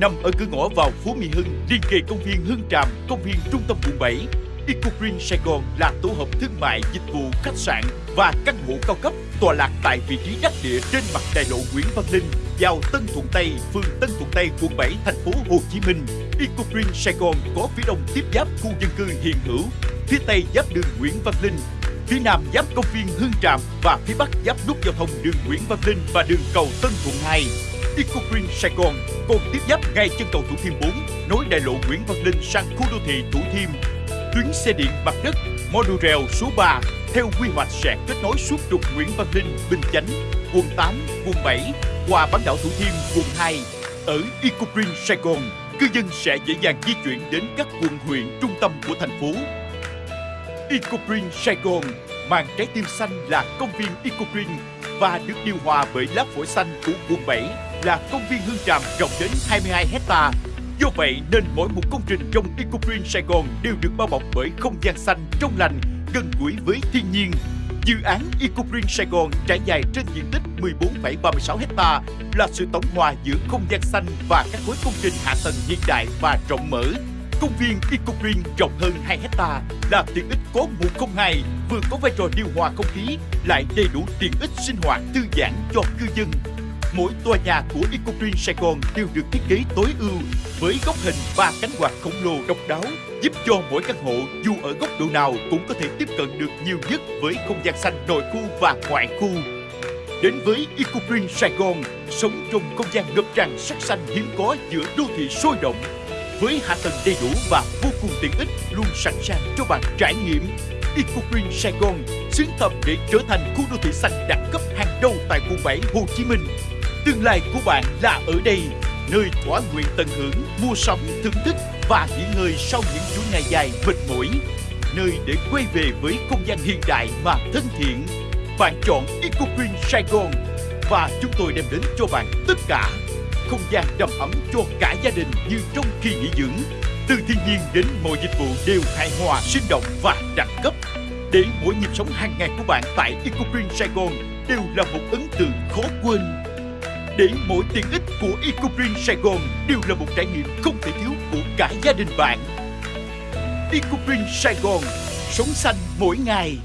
nằm ở cửa ngõ vào phố Mỹ Hưng, liên kề công viên Hưng Tràm, công viên trung tâm quận 7. Eco Green Sài Gòn là tổ hợp thương mại, dịch vụ, khách sạn và căn hộ cao cấp tọa lạc tại vị trí đắc địa trên mặt đại lộ Nguyễn Văn Linh, giao Tân Thuận Tây, phường Tân Thuận Tây, quận 7, thành phố Hồ Chí Minh. Eco Green Sài Gòn có phía đông tiếp giáp khu dân cư hiện hữu, phía tây giáp đường Nguyễn Văn Linh, phía nam giáp công viên Hương Tràm và phía bắc giáp nút giao thông đường Nguyễn Văn Linh và đường cầu Tân Thuận 2. EcoGreen Sài Gòn còn tiếp giáp ngay chân cầu Thủ Thiêm 4, nối đại lộ Nguyễn Văn Linh sang khu đô thị Thủ Thiêm. Tuyến xe điện mặt đất monorail số 3 theo quy hoạch sẽ kết nối suốt trục Nguyễn Văn Linh, Bình Chánh, quận 8, quận 7 qua bán đảo Thủ Thiêm, quận 2. Ở EcoGreen Sài Gòn, cư dân sẽ dễ dàng di chuyển đến các quận huyện trung tâm của thành phố. EcoGreen Sài Gòn mang trái tim xanh là công viên EcoGreen và được điều hòa bởi lá phổi xanh của quận 7 là công viên Hương Tràm rộng đến 22 hecta. Do vậy nên mỗi một công trình trong Eco Green Sài Gòn đều được bao bọc bởi không gian xanh trong lành, gần gũi với thiên nhiên. Dự án Eco Green Sài Gòn trải dài trên diện tích 14,36 hecta là sự tổng hòa giữa không gian xanh và các khối công trình hạ tầng hiện đại và rộng mở Công viên Eco Green rộng hơn 2 hecta là tiện ích có 102 vừa có vai trò điều hòa không khí lại đầy đủ tiện ích sinh hoạt thư giãn cho cư dân. Mỗi tòa nhà của Eco Green Sài Gòn đều được thiết kế tối ưu với góc hình và cánh quạt khổng lồ độc đáo giúp cho mỗi căn hộ dù ở góc độ nào cũng có thể tiếp cận được nhiều nhất với không gian xanh nội khu và ngoại khu. Đến với Eco Green Sài Gòn, sống trong không gian ngập tràn sắc xanh hiếm có giữa đô thị sôi động với hạ tầng đầy đủ và vô cùng tiện ích luôn sẵn sàng cho bạn trải nghiệm. Eco Green Sài Gòn xứng tầm để trở thành khu đô thị xanh đẳng cấp hàng đầu tại quận 7 Hồ Chí Minh. Tương lai của bạn là ở đây, nơi thỏa nguyện tận hưởng, mua sắm, thưởng thức và nghỉ ngơi sau những chuỗi ngày dài mệt mỏi. Nơi để quay về với không gian hiện đại mà thân thiện. Bạn chọn Eco Green Sài Gòn và chúng tôi đem đến cho bạn tất cả không gian đầm ấm cho cả gia đình như trong kỳ nghỉ dưỡng. Từ thiên nhiên đến mọi dịch vụ đều hài hòa, sinh động và đẳng cấp. Để mỗi nhịp sống hàng ngày của bạn tại Eco Green Sài Gòn đều là một ấn tượng khó quên. Để mỗi tiện ích của Eco Green Sài Gòn đều là một trải nghiệm không thể thiếu của cả gia đình bạn. Eco Green Sài Gòn, sống xanh mỗi ngày.